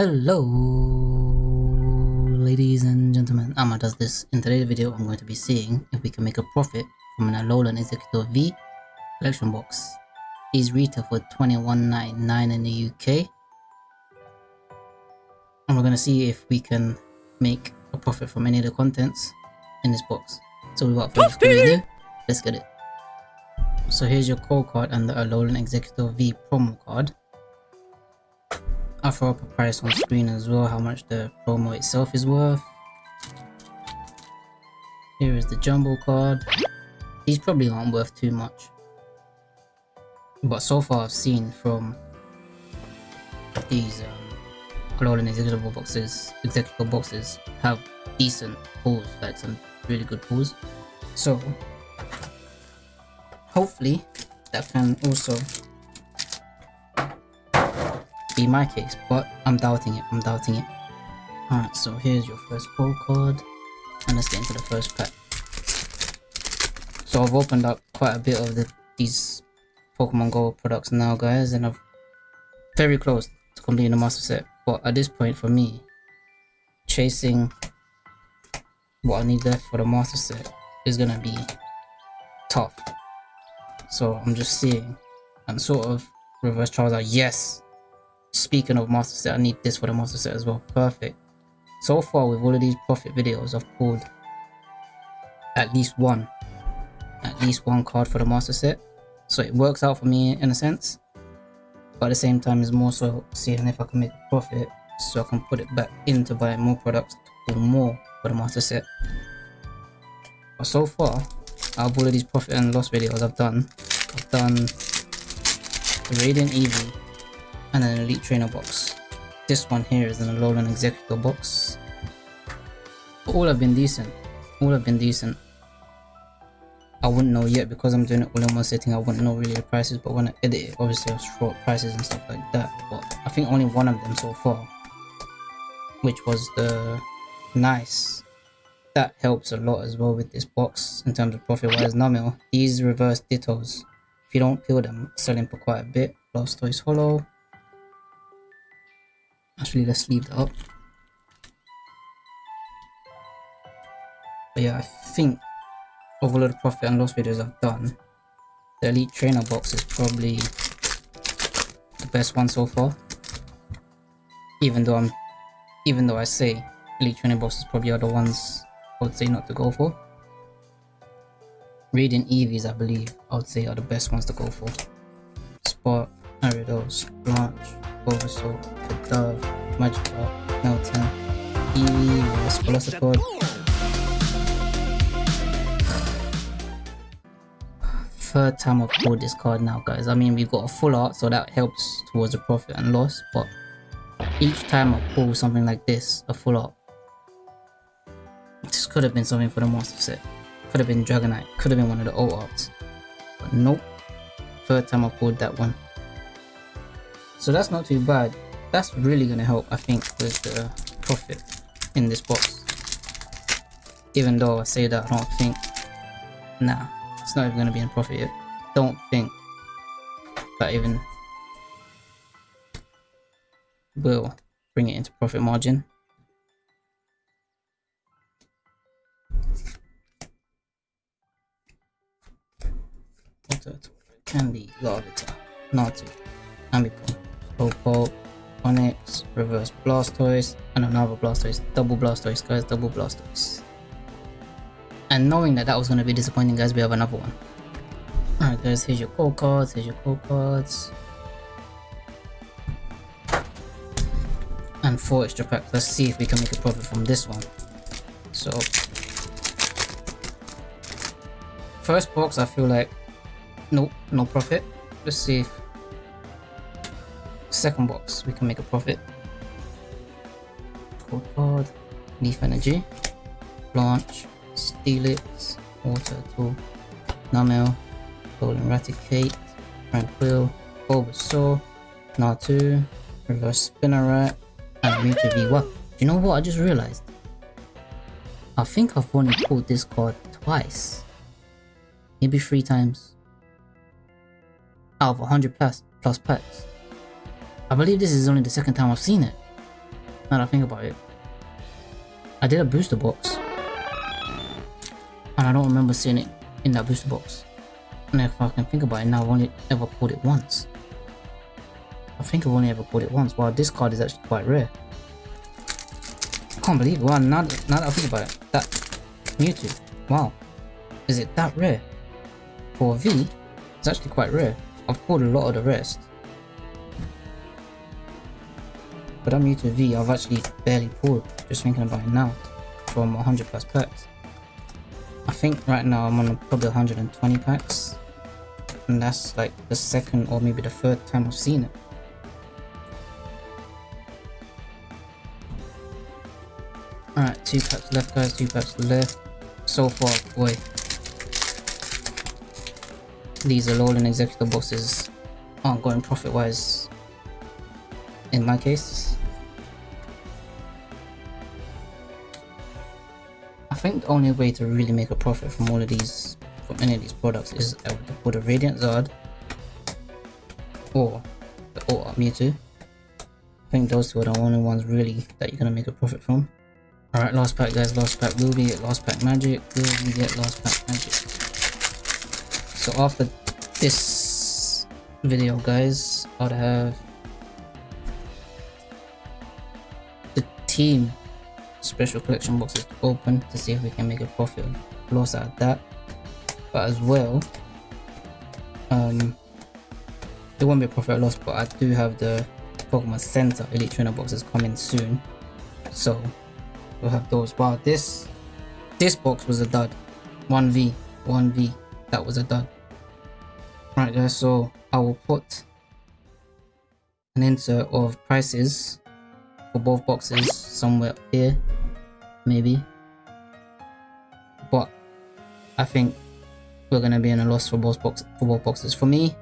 Hello, ladies and gentlemen. Amma does this. In today's video, I'm going to be seeing if we can make a profit from an Alolan Exeggutor V collection box. These retail for 21.99 in the UK. And we're going to see if we can make a profit from any of the contents in this box. So without further ado, let's get it. So here's your code card and the Alolan Exeggutor V promo card. I'll throw up a price on screen as well, how much the promo itself is worth. Here is the jumbo card. These probably aren't worth too much. But so far I've seen from these um, Alolan Exeggutor boxes, Exeggutor boxes have decent pulls, like some really good pulls. So hopefully that can also be my case, but I'm doubting it. I'm doubting it. Alright, so here's your first pull card. And let's get into the first pack. So I've opened up quite a bit of the these Pokemon Go products now, guys, and I've very close to completing the master set. But at this point, for me, chasing what I need left for the master set is gonna be tough. So I'm just seeing and sort of reverse Charizard. Yes, Speaking of master set, I need this for the master set as well. Perfect. So far with all of these profit videos, I've pulled at least one. At least one card for the master set. So it works out for me in a sense. But at the same time, it's more so seeing if I can make a profit so I can put it back into buying more products pull more for the master set. But so far, out of all of these profit and loss videos I've done, I've done Radiant Eevee, and an Elite Trainer box. This one here is an Alolan Exeggutor box. All have been decent. All have been decent. I wouldn't know yet because I'm doing it all in one sitting. I wouldn't know really the prices, but when I edit it, obviously I'll show prices and stuff like that. But I think only one of them so far, which was the nice. That helps a lot as well with this box in terms of profit wise. Numel, these reverse dittos, if you don't peel them, selling for quite a bit. Blastoise Holo, Actually, let's leave that up. But yeah, I think the profit and loss videos I've done, the Elite Trainer box is probably the best one so far. Even though I'm, even though I say Elite Trainer boxes probably are the ones I would say not to go for. Radiant Eevees, I believe, I would say are the best ones to go for. Spark, Ariados, Blanche, Bulbasaur, Kadove, Magikarp, Meltan, Eevee, Velocidor. Third time I've pulled this card now guys. I mean we've got a full art so that helps towards the profit and loss but each time I pull something like this, a full art, this could have been something for the master set. Could have been Dragonite, could have been one of the old arts. But nope. Third time I pulled that one. So that's not too bad. That's really going to help, I think, with the profit in this box. Even though I say that, I don't think... Nah, it's not even going to be in profit yet. Don't think that even will bring it into profit margin. Candy, Larvitar, Natu, Ambipom. Slowpoke, Onix, Reverse Blastoise, and another Blastoise. Double Blastoise, guys, double Blastoise. And knowing that that was going to be disappointing, guys, we have another one. Alright, guys, here's your code cards, here's your code cards. And four extra packs. Let's see if we can make a profit from this one. So, first box, I feel like, nope, no profit. Let's see if second box, we can make a profit. Cold card, Leaf Energy, Blanche, Steelix, Water Tool, Numel, Golden Raticate, Tranquill, Bulbasaur, Natu, Reverse Spinarak, and Mewtwo V. Wow, do you know what I just realized? I think I've only pulled this card twice. Maybe three times. Out of 100 plus, plus packs. I believe this is only the second time I've seen it. Now that I think about it. I did a booster box. And I don't remember seeing it in that booster box. And if I can think about it now, I've only ever pulled it once. I think I've only ever pulled it once. Wow, this card is actually quite rare. I can't believe it. Wow, now, now that I think about it, that Mewtwo. Wow. Is it that rare? For V, it's actually quite rare. I've pulled a lot of the rest. But I'm new to V, I've actually barely pulled, just thinking about it now, from 100 plus packs. I think right now I'm on probably 120 packs. And that's like the second or maybe the third time I've seen it. Alright, two packs left guys, two packs left. So far, boy. These are all Alolan Exeggutor bosses aren't going profit wise in my case. Think the only way to really make a profit from all of these, from any of these products is uh, to put a Radiant Zard or the Ultra Mewtwo. I think those two are the only ones really that you're gonna make a profit from. Alright, last pack guys, last pack. Will we get last pack magic? Will we get last pack magic? So after this video guys, I'd have the team special collection boxes to open to see if we can make a profit of loss of that. But as well, um, it won't be a profit loss, but I do have the Pokemon Center Elite Trainer boxes coming soon. So we'll have those. Wow, this this box was a dud. 1v, 1v, that was a dud. Right guys, so I will put an insert of prices for both boxes somewhere here, maybe. But I think we're gonna be in a loss for both box for both boxes. For me,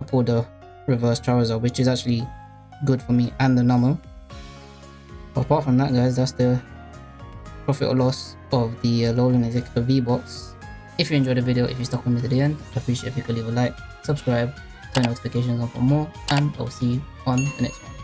I pulled the reverse Charizard, which is actually good for me and the normal. But apart from that guys, that's the profit or loss of the uh, Alolan Exeggutor V-Box. If you enjoyed the video, if you stuck with me to the end, I appreciate if you could leave a like, subscribe, turn notifications on for more, and I'll see you on the next one.